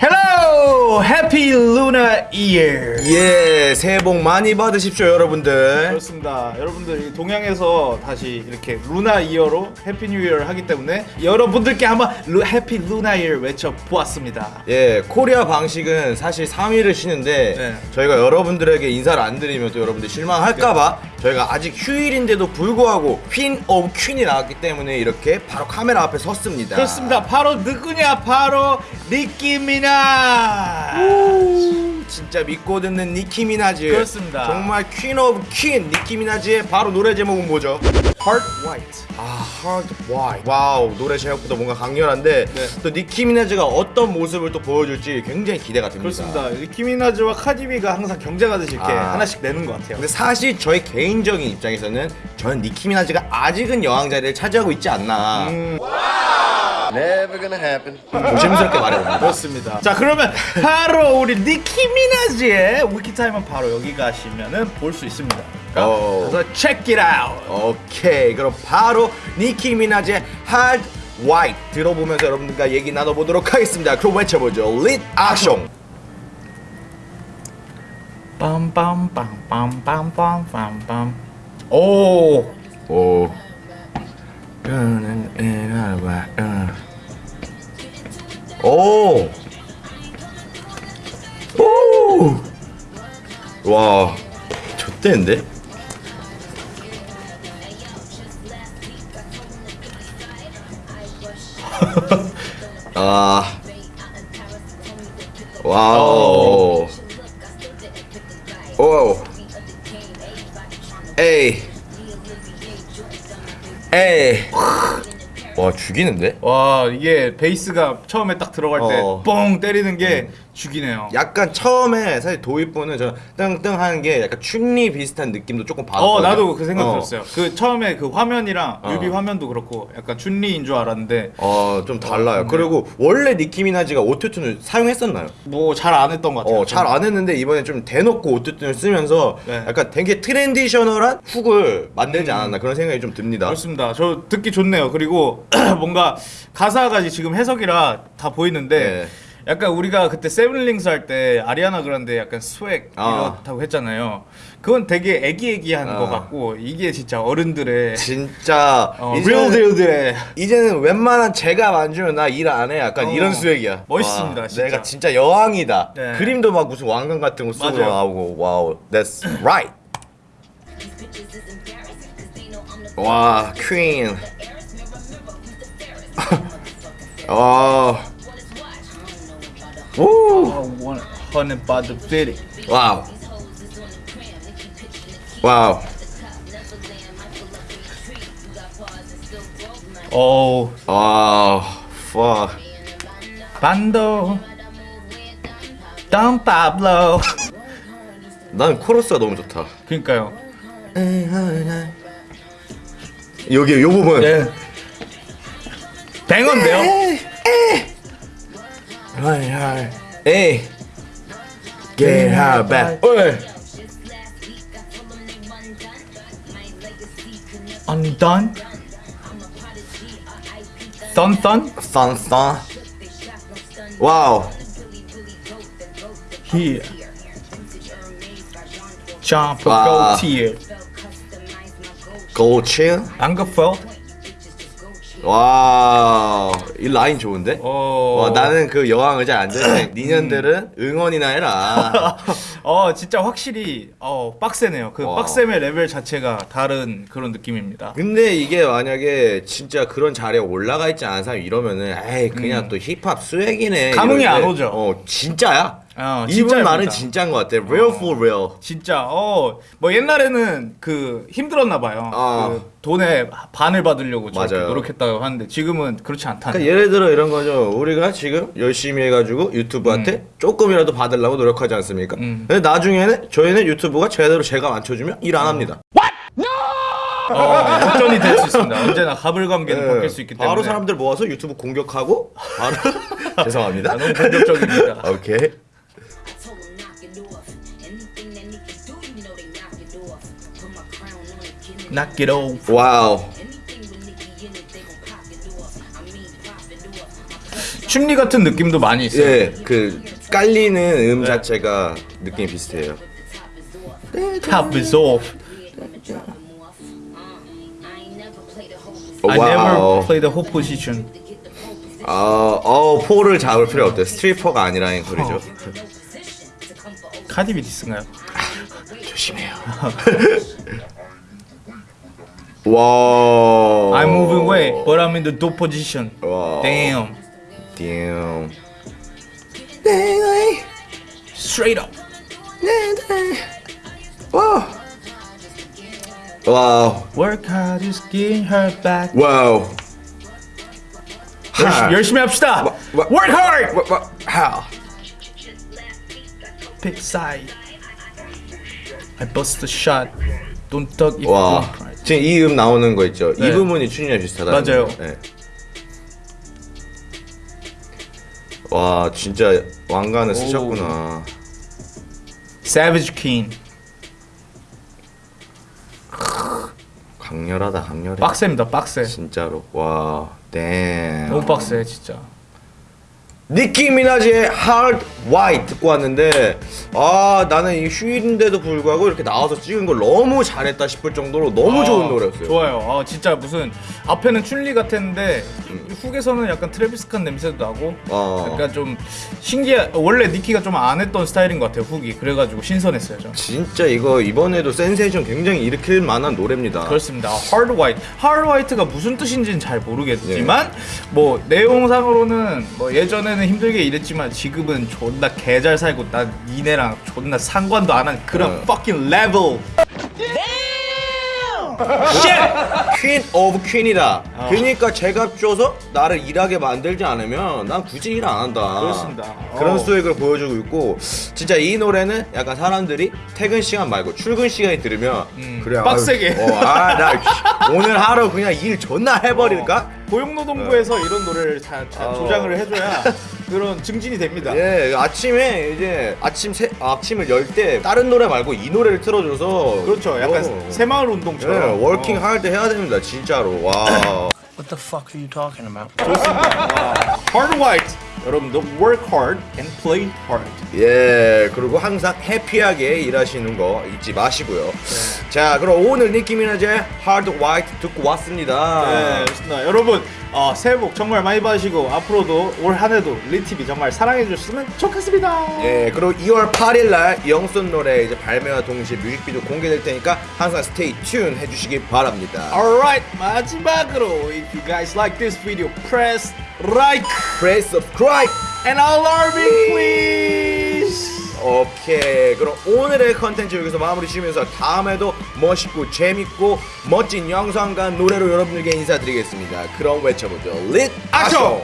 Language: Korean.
Hello, Happy Lunar Year. 예, 새해 복 많이 받으십시오, 여러분들. 그렇습니다. 여러분들 이 동양에서 다시 이렇게 Lunar Year로 Happy New Year를 하기 때문에 여러분들께 한번 Lu, Happy Lunar Year 외쳐 보았습니다. 예, 코리아 방식은 사실 3일을 쉬는데 네. 저희가 여러분들에게 인사를 안 드리면 또 여러분들 실망할까봐 저희가 아직 휴일인데도 불구하고 Queen of Queen이 나왔기 때문에 이렇게 바로 카메라 앞에 섰습니다. 그렇습니다. 바로 누구냐? 바로 니키 미나. 진짜 믿고 듣는 니키 미나즈. 그렇습니다. 정말 Queen of Queen 니키 미나즈의 바로 노래 제목은 뭐죠? Hard White. 아, Hard White. Wow, 노래 제목부터 뭔가 강렬한데 네. 또 니키 미나즈가 어떤 모습을 또 보여줄지 굉장히 기대가 됩니다. 그렇습니다. 니키 미나즈와 카디비가 항상 경쟁하듯이 이렇게 아. 하나씩 내는 것 같아요. 근데 사실 저희 개인적인 입장에서는 저는 니키 미나즈가 아직은 여왕 자리를 차지하고 있지 않나 음, Never gonna happen. 조심스럽게 말해봅니다. 그렇습니다. 자 그러면 바로 우리 니키 미나즈의 위키타임은 바로 여기 가시면은 볼 수 있습니다. 어. 그래서 check it out. 오케이, 그럼 바로 니키 미나즈의 Hard White 들어보면서 여러분들과 얘기 나눠보도록 하겠습니다. 그럼 외쳐보죠. 릿 액션. 빰빰빰빰빰빰빰빰. 오. 오. 오. 오. 와. 좋대는데? 아. 와우. 오. 에이. Hey. 와 죽이는데? 와 이게 베이스가 처음에 딱 들어갈 때 어. 뻥 때리는 게 죽이네요. 약간 처음에 사실 도입부는 저 땡땡 하는 게 약간 춘리 비슷한 느낌도 조금 받았거든요. 어 나도 그 생각 어. 들었어요. 그 처음에 그 화면이랑 어. 뮤비 화면도 그렇고 약간 춘리인 줄 알았는데 어, 좀 달라요. 어, 그리고 원래 니키 미나지가 autotune을 사용했었나요? 뭐 잘 안 했던 것 같아요. 어, 잘안 했는데 이번에 좀 대놓고 autotune을 쓰면서 네. 약간 되게 traditional한 hook을 만들지 않았나 그런 생각이 좀 듭니다. 그렇습니다. 저 듣기 좋네요. 그리고 뭔가 가사가 지금 해석이라 다 보이는데 네. 약간 우리가 그때 Seven Rings 할 때 아리아나 그란데 약간 swag 아. 이렇다고 했잖아요. 그건 되게 애기애기한 아. 것 같고 이게 진짜 어른들의 진짜 어, 이제는, 이제는 웬만한 제가 만지면 나 일 안 해. 약간 어. 이런 swag이야. 멋있습니다, 와, 진짜. 내가 진짜 여왕이다. 네. 그림도 막 무슨 왕관 같은 거 쓰고. 나오고 wow. That's right. 와, 퀸. 와. 오. 와우. 와우. 오 와. fuck. 반도 덤 파블로. 난 코러스가 너무 좋다. 그러니까요. 여기 요 부분. 예. 100원데요? 하이 하이 에이 Get her back 어이 Undone? Thun thun? Thun thun Wow Here John wow. gold tier Gold tier? Angerfeld? 와. 이 라인 좋은데? 어. 와, 나는 그 여왕 의자에 앉아있는데 니년들은 응원이나 해라. 어 진짜 확실히 어 빡세네요. 그 와. 빡셈의 레벨 자체가 다른 그런 느낌입니다. 근데 이게 만약에 진짜 그런 자리에 올라가 있지 않은 사람이 이러면은 에이 그냥 음. 또 힙합 수액이네. 감흥이 안 오죠. 어 진짜야. 어, 이분. 말은 진짜인 것 같아. Real for real. 진짜 어 뭐 옛날에는 그 힘들었나 봐요. 아. 그 돈의 반을 받으려고 저렇게. 노력했다고 하는데 지금은 그렇지 않다. 그러니까 예를 들어 이런 거죠. 우리가 지금 열심히 해가지고 유튜브한테 조금이라도 받으려고 노력하지 않습니까? 음. 근데 나중에는 저희는 유튜브가 제대로 제가 맞춰주면 일 안 합니다. 어, 역전이 될 수 있습니다. 언제나 가불관계는 네. 바뀔 수 있기 때문에. 바로 사람들 모아서 유튜브 공격하고 바로 죄송합니다. 아, 너무 공격적입니다. 오케이. Knock it off. Wow. 춘리 같은 느낌도 많이 있어요. 예, 그 깔리는 음 자체가 느낌이 비슷해요. Top is off. I never Wow. play the ho position. 아, 어, pole을 잡을 필요 없대. 스트리퍼가 아니라는 소리죠. 어. 카디비 디스인가요? 조심해요. 와. I'm moving away, but I'm in the dope position. 와. Damn. Damn. Straight up. 와. 와우. Work hard, just get her back. 와우. 열심히, 열심히 합시다. 와, 와. Work hard. 와, 와, how? Pick side. I bust a shot. Don't duck if you 와. don't cry. 지금 이 음 나오는 거 있죠? 이 네. 부분이 춘이랑 비슷하다. 맞아요. 네. 와, 진짜 왕관을 쓰셨구나. Savage King. 강렬하다, 강렬해. 빡세입니다, 빡세. 진짜로. 와, damn. 너무 빡세, 진짜. 니키 미나지의 Hard White 듣고 왔는데 아 나는 이 휴일인데도 불구하고 이렇게 나와서 찍은 걸 너무 잘했다 싶을 정도로 너무 좋은 아, 노래였어요. 좋아요. 아, 진짜 무슨 앞에는 춘리 같았는데 hook에서는 약간 트래비스 스캇 냄새도 나고 어. 약간 좀 신기해. 원래 니키가 좀 안 했던 스타일인 것 같아요. Hook이. 그래가지고 신선했어요. 좀. 진짜 이거 이번에도 센세이션 굉장히 일으킬 만한 노래입니다. 그렇습니다. Hard White. Hard White가 무슨 뜻인지는 잘 모르겠지만 네. 뭐 내용상으로는 뭐 예전에 는 힘들게 일했지만 지금은 존나 개잘 살고 난 니네랑 존나 상관도 안 한 그런 어. fucking level. queen of queen이다. 어. 그러니까 제값 줘서 나를 일하게 만들지 않으면 난 굳이 일 안 한다. 그렇습니다. 그런 어. 스토리를 보여주고 있고 진짜 이 노래는 약간 사람들이 퇴근 시간 말고 출근 시간에 들으면 음, 그래 빡세게. 아유, 어, 아, 나 오늘 하루 그냥 일 존나 해버릴까? 고용노동부에서 이런 노래를 다, 다 어. 조장을 해줘야 그런 증진이 됩니다. 예, 아침에 이제 아침 세, 아침을 열 때 다른 노래 말고 이 노래를 틀어줘서 그렇죠. 약간 어. 새마을 예, 운동처럼. working 어. 할때 해야 됩니다, 진짜로. 와. What the fuck are you talking about? Hard White. 여러분도 work hard and play hard. 예, 그리고 항상 happy하게 일하시는 거 잊지 마시고요. 네. 자, 그럼 오늘 니키 미나즈의 Hard White 듣고 왔습니다. 네, 좋습니다. 여러분 어, 새해 복 정말 많이 받으시고 앞으로도 올 한해도 리티비 정말 사랑해 주셨으면 좋겠습니다. 예, 그리고 2월 8일 날 영순 노래 이제 발매와 동시에 뮤직비디오 공개될 테니까 항상 stay tune 해주시기 바랍니다. Alright 마지막으로 if you guys like this video press like Press subscribe. and alarming please. 오케이. 그럼 오늘의 컨텐츠 여기서 마무리 지으면서 다음에도 멋있고 재밌고 멋진 영상과 노래로 여러분들께 인사드리겠습니다. 그럼 외쳐보죠. 릿 아쇼!